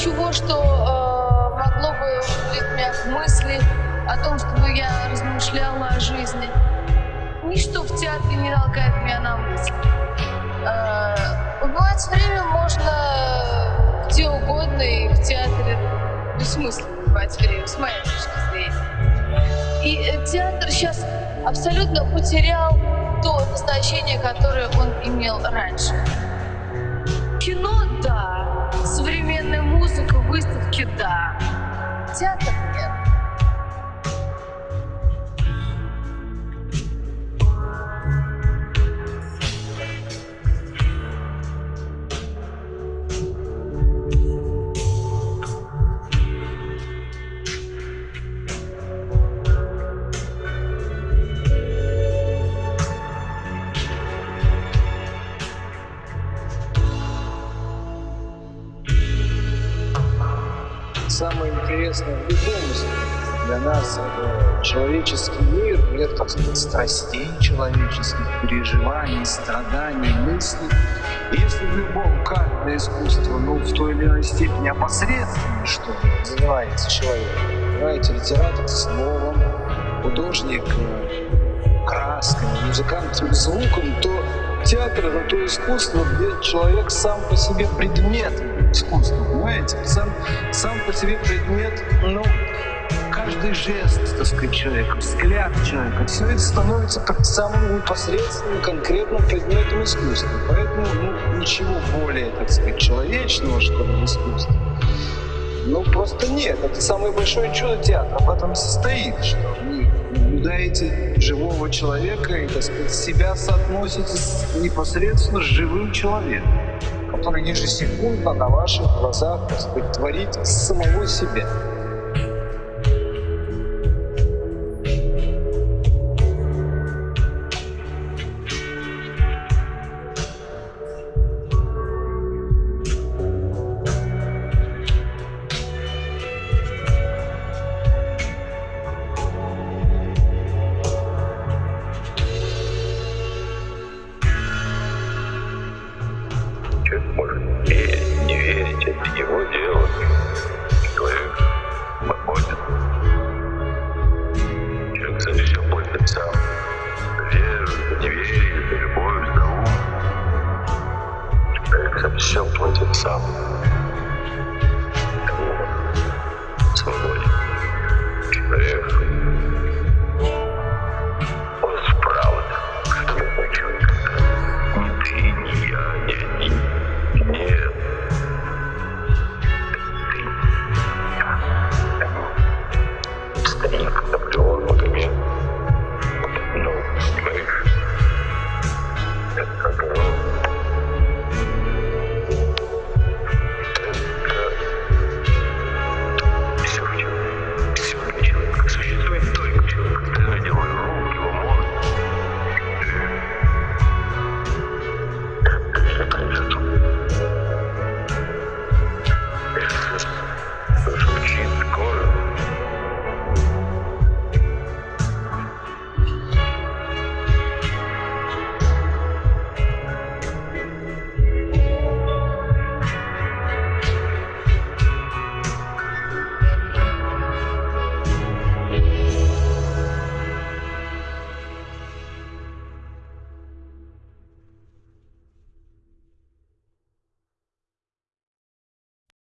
что э, могло бы вводить меня в мысли о том, чтобы я размышляла о жизни. Ничто в театре не толкает меня на мысли. Э, убивать время можно где угодно, и в театре бессмысленно убивать время, с моей точки зрения. И э, театр сейчас абсолютно потерял то назначение, которое он имел раньше. Да, театр – интересное в любом для нас это человеческий мир, мир, так сказать, страстей человеческих, переживаний, страданий, мыслей. Если в любом каждое искусство, ну, в той или иной степени опосредственно, что занимается человек, понимаете, литератор словом, художник э, красками, музыкант звуком, то театр — это то искусство, где человек сам по себе предмет искусства, понимаете? Сам, сам по себе предмет, ну, каждый жест, так сказать, человека, взгляд человека, все это становится как самым непосредственным, конкретным предметом искусства. Поэтому ну, ничего более, так сказать, человечного, что ли, в искусстве. Ну, просто нет. Это самое большое чудо театра в этом состоит, что вы наблюдаете живого человека и, так сказать, себя соотносите непосредственно с живым человеком, который ежесекундно на ваших глазах, так сказать, творит самого себя. верить, это его дело. Человек свободен. Человек за все платит сам. Верит, не верит, любовь, за ум. Человек за все платит сам.